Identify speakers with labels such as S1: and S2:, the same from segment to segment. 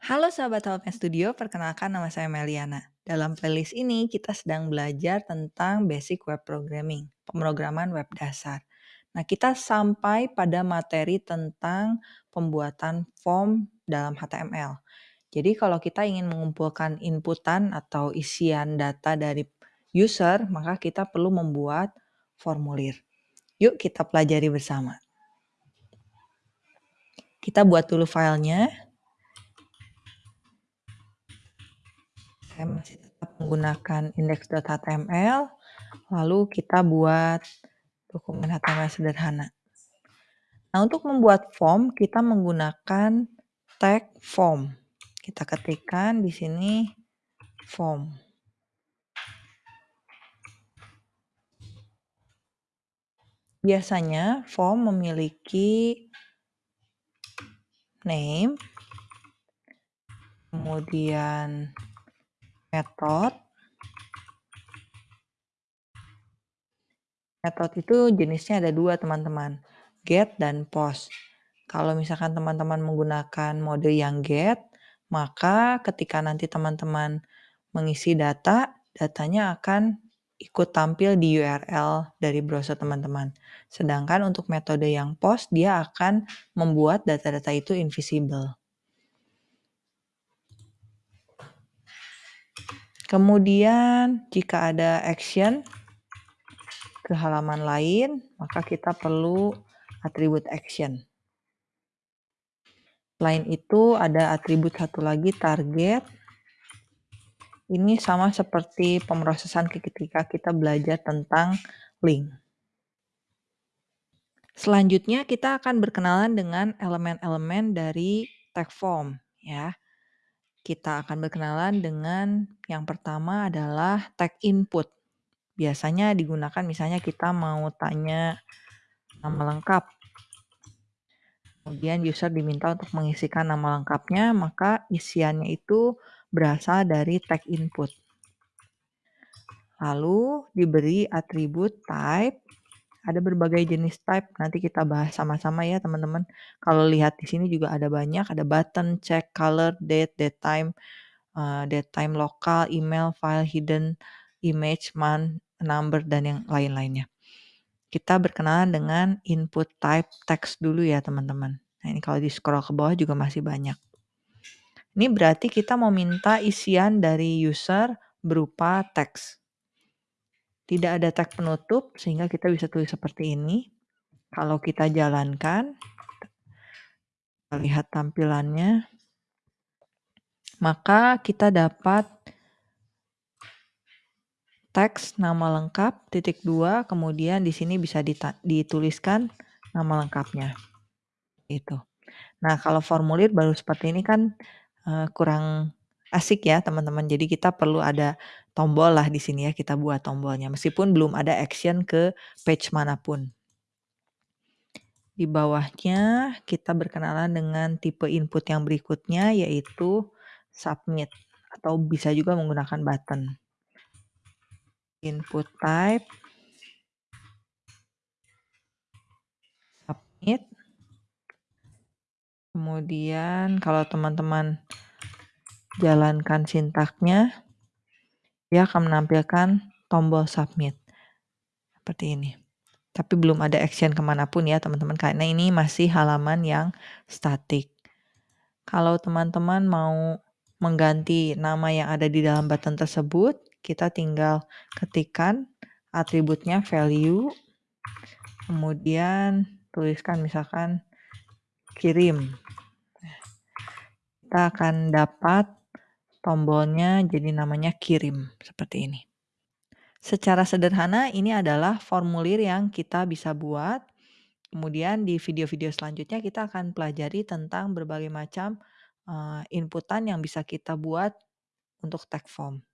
S1: Halo sahabat Helpnya Studio, perkenalkan nama saya Meliana. Dalam playlist ini kita sedang belajar tentang basic web programming, pemrograman web dasar. Nah, kita sampai pada materi tentang pembuatan form dalam HTML. Jadi kalau kita ingin mengumpulkan inputan atau isian data dari user, maka kita perlu membuat formulir. Yuk kita pelajari bersama. Kita buat dulu filenya. Saya masih tetap menggunakan index.html, lalu kita buat dokumen HTML sederhana. Nah, untuk membuat form, kita menggunakan tag form. Kita ketikkan di sini form. Biasanya form memiliki name, kemudian Method. Method itu jenisnya ada dua teman-teman, get dan post. Kalau misalkan teman-teman menggunakan mode yang get, maka ketika nanti teman-teman mengisi data, datanya akan ikut tampil di URL dari browser teman-teman. Sedangkan untuk metode yang post, dia akan membuat data-data itu invisible. Kemudian jika ada action ke halaman lain, maka kita perlu atribut action. Selain itu ada atribut satu lagi target. Ini sama seperti pemrosesan ketika kita belajar tentang link. Selanjutnya kita akan berkenalan dengan elemen-elemen dari tag form ya. Kita akan berkenalan dengan yang pertama adalah tag input. Biasanya digunakan misalnya kita mau tanya nama lengkap. Kemudian user diminta untuk mengisikan nama lengkapnya, maka isiannya itu berasal dari tag input. Lalu diberi atribut type. Ada berbagai jenis type, nanti kita bahas sama-sama ya teman-teman. Kalau lihat di sini juga ada banyak, ada button, check, color, date, date time, uh, date time lokal, email, file, hidden, image, month, number, dan yang lain-lainnya. Kita berkenalan dengan input type text dulu ya teman-teman. Nah ini kalau di scroll ke bawah juga masih banyak. Ini berarti kita mau minta isian dari user berupa teks. Tidak ada tag penutup sehingga kita bisa tulis seperti ini. Kalau kita jalankan, kita lihat tampilannya, maka kita dapat teks nama lengkap titik dua, kemudian di sini bisa dituliskan nama lengkapnya. Itu. Nah, kalau formulir baru seperti ini kan uh, kurang asik ya teman-teman. Jadi kita perlu ada tombol lah di sini ya, kita buat tombolnya. Meskipun belum ada action ke page mana pun. Di bawahnya kita berkenalan dengan tipe input yang berikutnya yaitu submit atau bisa juga menggunakan button. Input type submit. Kemudian kalau teman-teman jalankan sintaknya, dia akan menampilkan tombol submit. Seperti ini. Tapi belum ada action ke mana pun ya teman-teman, karena ini masih halaman yang statik. Kalau teman-teman mau mengganti nama yang ada di dalam button tersebut, kita tinggal ketikkan atributnya value, kemudian tuliskan misalkan kirim. Kita akan dapat tombolnya jadi namanya kirim seperti ini. Secara sederhana ini adalah formulir yang kita bisa buat. Kemudian di video-video selanjutnya kita akan pelajari tentang berbagai macam uh, inputan yang bisa kita buat untuk tag form.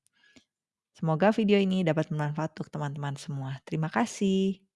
S1: Semoga video ini dapat bermanfaat untuk teman-teman semua. Terima kasih.